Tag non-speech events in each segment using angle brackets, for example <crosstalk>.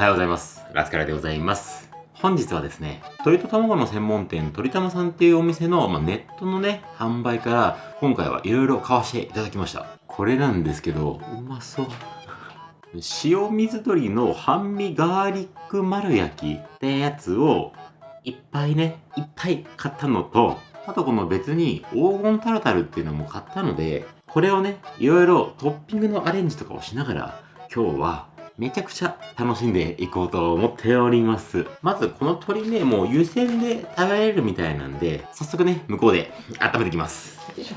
はようございます。ラスカラでございます。本日はですね、鶏と卵の専門店、鳥玉さんっていうお店の、まあ、ネットのね、販売から、今回はいろいろ買わせていただきました。これなんですけど、うまそう。塩水鶏の半身ガーリック丸焼きってやつを、いっぱいね、いっぱい買ったのと、あとこの別に黄金タルタルっていうのも買ったので、これをね、いろいろトッピングのアレンジとかをしながら、今日はめちゃくちゃ楽しんでいこうと思っております。まずこの鶏ね、もう湯煎で食べられるみたいなんで、早速ね、向こうで温めていきます。よいしょ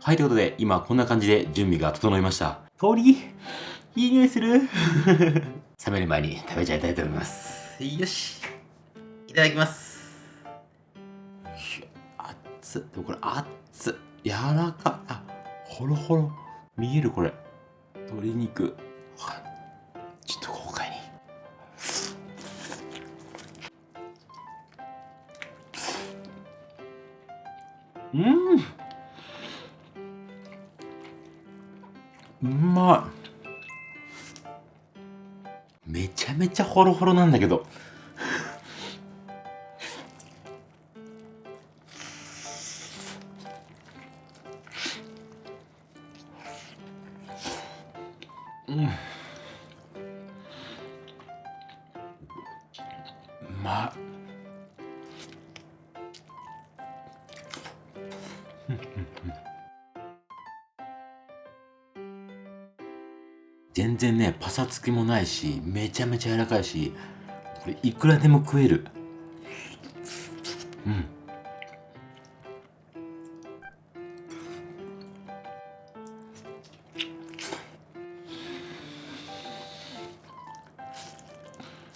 はい、ということで、今こんな感じで準備が整いました。鶏、いい匂いする <laughs> 冷める前に食べちゃいたいと思います。よし。いただきます。熱っ。でもこれ熱っつ。柔らか。あ、ほろほろ。見えるこれ。鶏肉。はちょっと豪快に。うん。うまい。めちゃめちゃホロホロなんだけど。全然ねパサつきもないしめちゃめちゃ柔らかいしこれいくらでも食える。うん。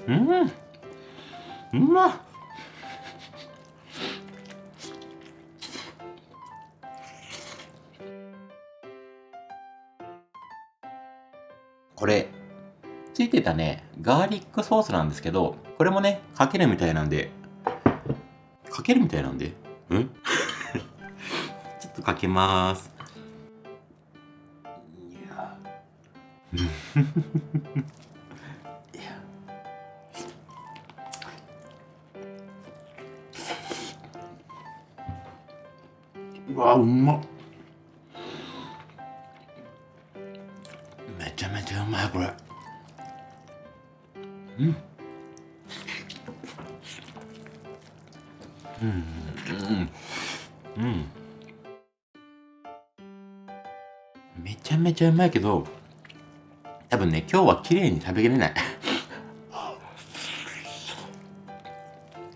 うん。これついてたねガーリックソースなんですけどこれもねかけるみたいなんで。かけるみたいなんで？ん？<laughs> ちょっとかけまーす。いや。いや。うわうまっ。ちゃうまいけど多分ね今日は綺麗に食べきれない。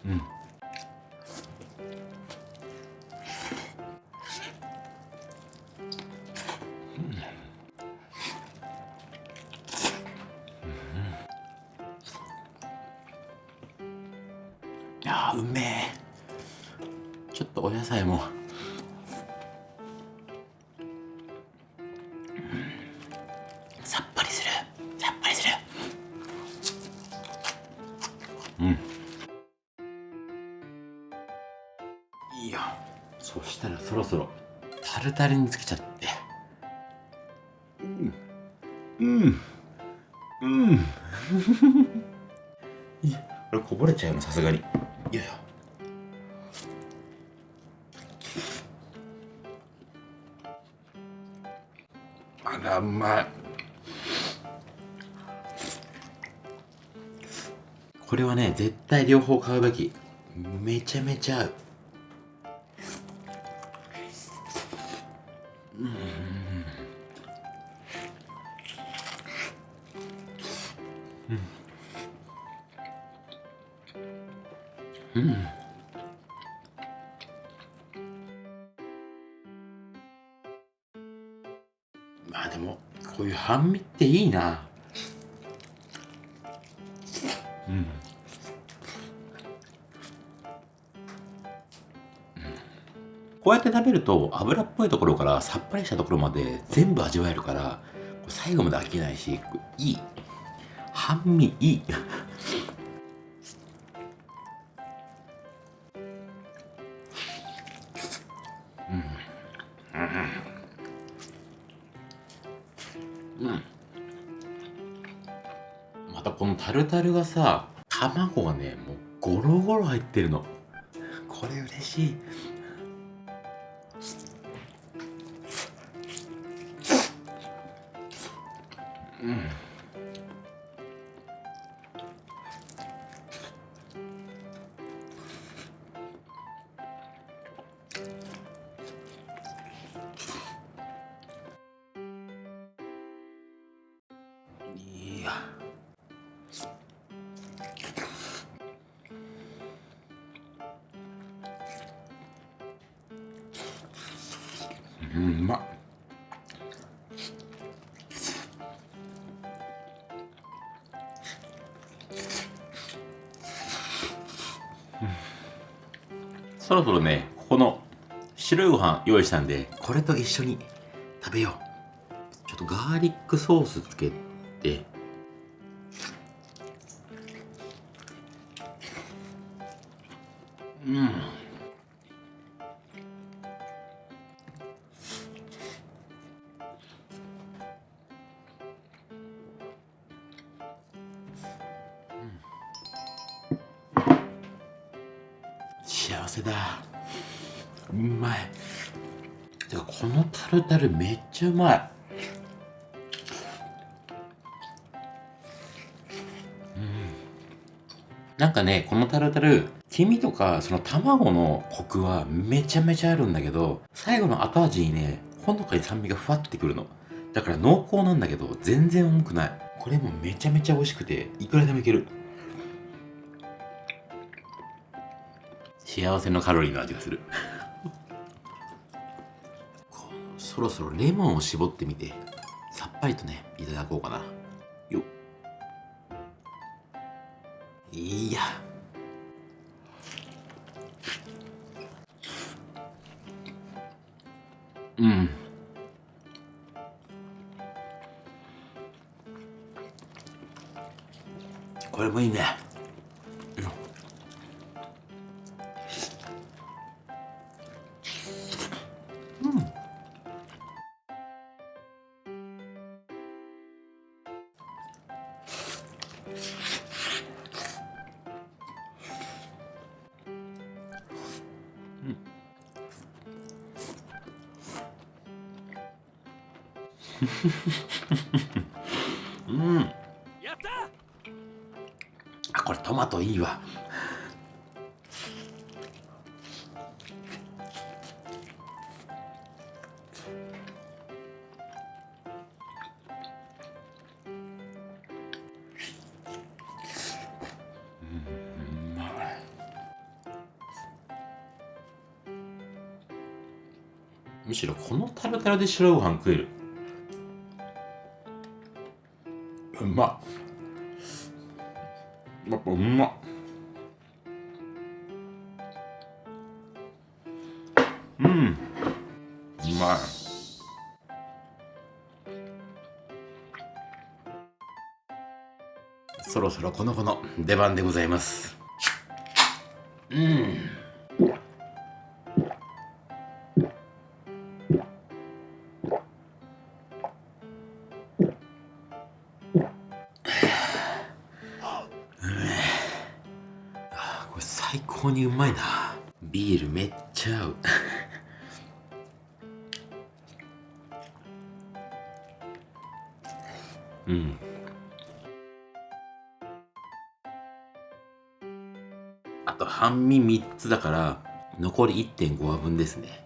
うん。いやうめえ。ちょっとお野菜も。うん。いいよ。そしたらそろそろタルタルにつけちゃって。うん。うん。うん。<laughs> いやこれこぼれちゃうのさすがにこれはね絶対両方買うべき。めちゃめちゃ合う。うん。まあでもこういう半身っていいな。うん。こうやって食べると油っぽいところからさっぱりしたところまで全部味わえるから最後まで飽きないしいい。半身いい、またこのタルタルがさ卵がねもうゴロゴロ入ってるの。これ嬉しい。うんうまっそろそろねここの白いご飯用意したんでこれと一緒に食べよう。ちょっとガーリックソースつけて。うんせだうまいてかこのタルタルめっちゃうまいなんかね、このタルタル、黄身とか、その卵のコクはめちゃめちゃあるんだけど、最後の後味にね、ほのかに酸味がふわってくるの。だから濃厚なんだけど、全然重くない。これもめちゃめちゃ美味しくて、いくらでもいける。幸せのカロリーの味がする。そろそろレモンを絞ってみて、さっぱりとね、いただこうかな。よ。いやうんこれもいいねうん。やったあこれトマトいいわ。むしろこのタルタルで白ご飯食える。うまっやっぱうまっ。うん。うまい。そろそろこの子の出番でございます。うん高にうまいな。ビールめっちゃ合う。<laughs> うん。あと半身3つだから残り1.5話分ですね。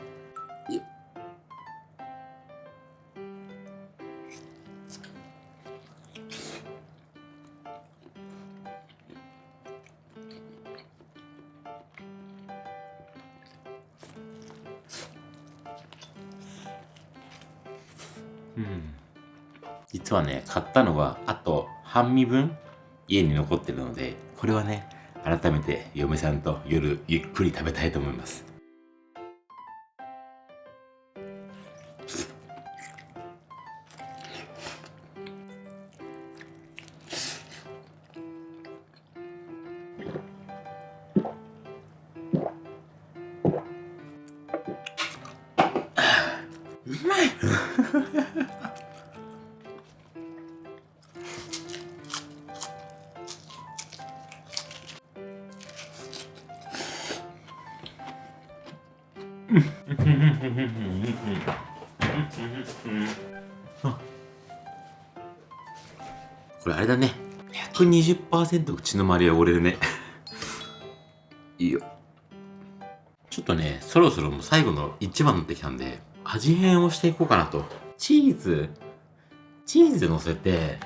はね買ったのはあと半身分家に残ってるのでこれはね改めて嫁さんと夜ゆっくり食べたいと思います。<laughs> これあれだね。120%口の周り汚れるね。<laughs> いいよ。ちょっとねそろそろもう最後の一番になってきたんで味変をしていこうかなと。チーズ。チーズ乗せて。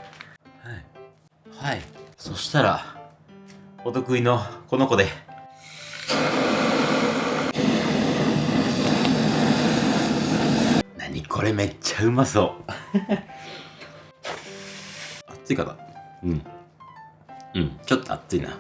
はい。はい。そしたらお得意のこの子で。何これめっちゃうまそう。<laughs> 熱いかなうん。うん。ちょっと熱いな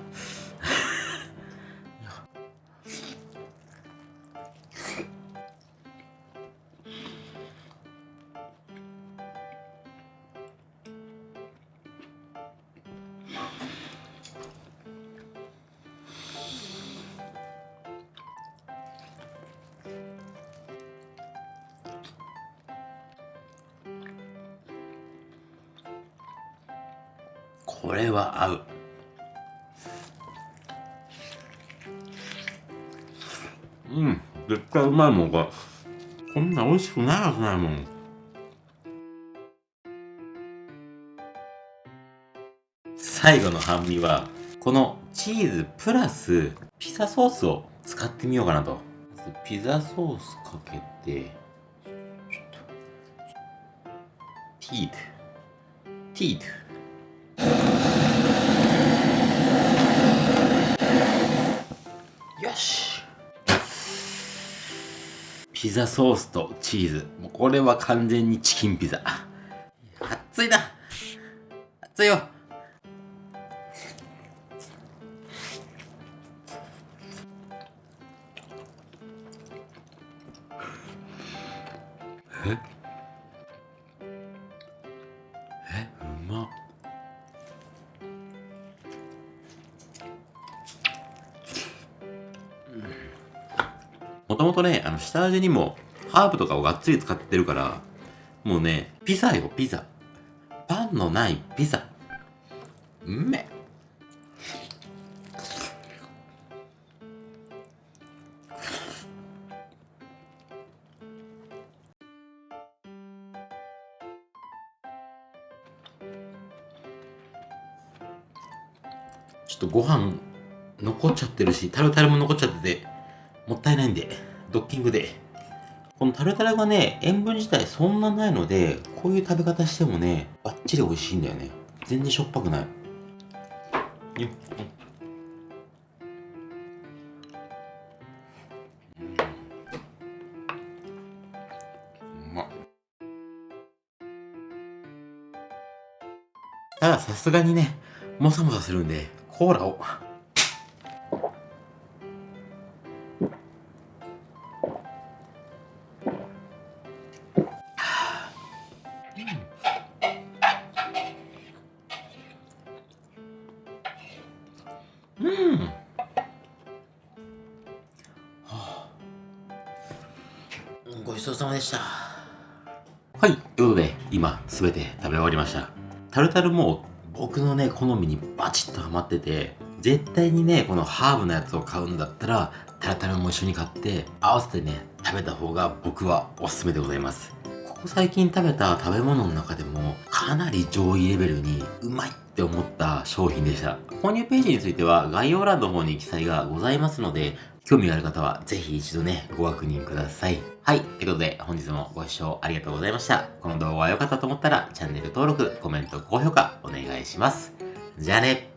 これは合う。うん絶対うまいもんこれこんな美味しくないはずないもん。最後の半身はこのチーズプラスピザソースを使ってみようかなと。ピザソースかけてちょっとティートティートピザソースとチーズ。もうこれは完全にチキンピザ。熱いな。熱いよ。もともとね、あの、下味にも、ハーブとかをがっつり使ってるから、もうね、ピザよ、ピザ。パンのないピザ。うめ。ちょっとご飯残っちゃってるし、タルタルも残っちゃってて、もったいないんで、ドッキングで。このタルタルがね、塩分自体そんなないので、こういう食べ方してもね、バッチリ美味しいんだよね。全然しょっぱくない。よっ。たださすがにね、もさもさするんで、コーラを。タルタルも僕のね、好みにバチッとハマってて、絶対にね、このハーブのやつを買うんだったら、タルタルも一緒に買って、合わせてね、食べた方が僕はおすすめでございます。ここ最近食べた食べ物の中でも、かなり上位レベルにうまいって思った商品でした。購入ページについては概要欄の方に記載がございますので、興味がある方はぜひ一度ね、ご確認ください。はい。ということで、本日もご視聴ありがとうございました。この動画が良かったと思ったら、チャンネル登録、コメント、高評価お願いします。じゃあね